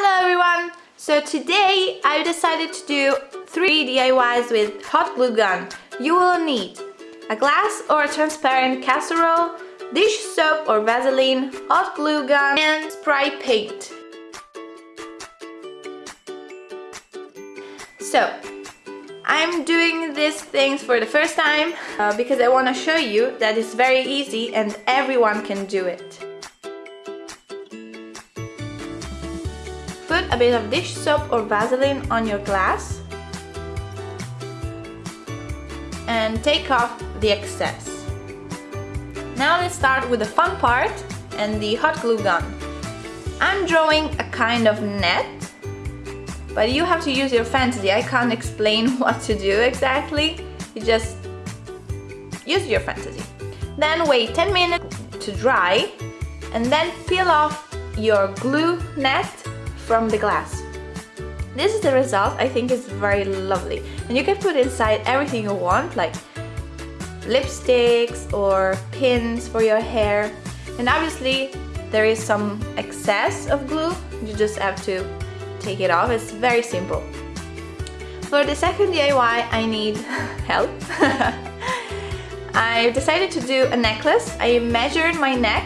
Hello everyone! So today I decided to do three DIYs with hot glue gun. You will need a glass or a transparent casserole, dish soap or Vaseline, hot glue gun and spray paint. So, I'm doing these things for the first time uh, because I want to show you that it's very easy and everyone can do it. Put a bit of dish soap or Vaseline on your glass and take off the excess. Now let's start with the fun part and the hot glue gun. I'm drawing a kind of net but you have to use your fantasy. I can't explain what to do exactly. You just use your fantasy. Then wait 10 minutes to dry and then peel off your glue net from the glass. This is the result. I think it's very lovely. And you can put inside everything you want like lipsticks or pins for your hair. And obviously there is some excess of glue. You just have to take it off. It's very simple. For the second DIY, I need help. I decided to do a necklace. I measured my neck.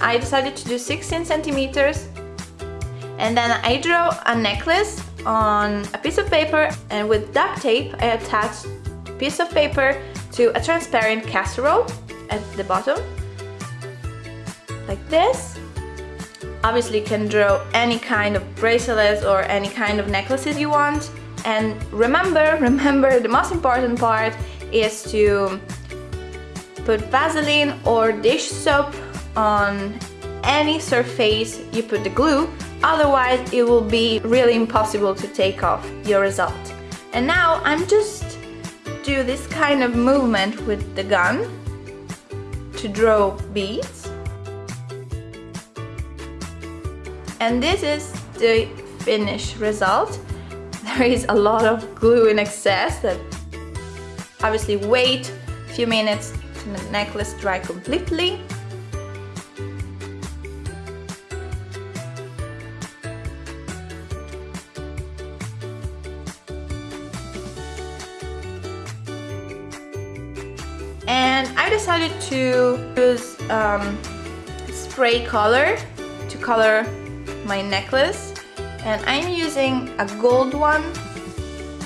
I decided to do 16 centimeters. And then I drew a necklace on a piece of paper and with duct tape I attached a piece of paper to a transparent casserole at the bottom like this Obviously you can draw any kind of bracelets or any kind of necklaces you want. And remember, remember the most important part is to put Vaseline or dish soap on any surface you put the glue otherwise it will be really impossible to take off your result. And now I'm just do this kind of movement with the gun to draw beads. And this is the finished result. There is a lot of glue in excess that obviously wait a few minutes to the necklace dry completely and I decided to use um, spray color to color my necklace. And I'm using a gold one.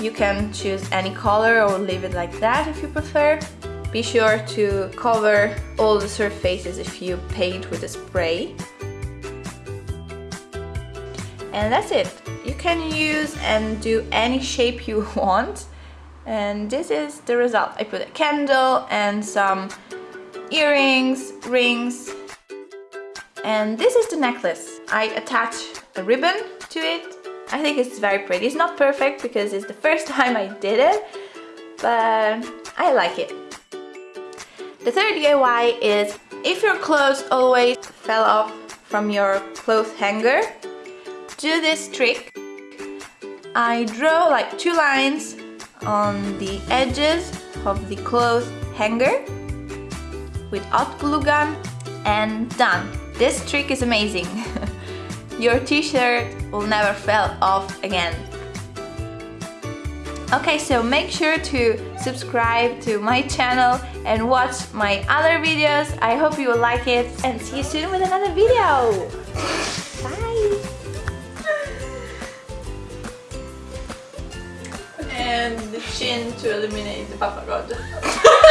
You can choose any color or leave it like that if you prefer. Be sure to cover all the surfaces if you paint with a spray. And that's it. You can use and do any shape you want and this is the result I put a candle and some earrings rings and this is the necklace. I attach a ribbon to it. I think it's very pretty. It's not perfect because it's the first time I did it, but I like it. The third DIY is if your clothes always fell off from your clothes hanger, do this trick. I draw like two lines on the edges of the clothes hanger with hot glue gun and done. This trick is amazing. Your t-shirt will never fall off again. Okay, so make sure to subscribe to my channel and watch my other videos. I hope you will like it and see you soon with another video. Bye! And the chin to eliminate the Papa God.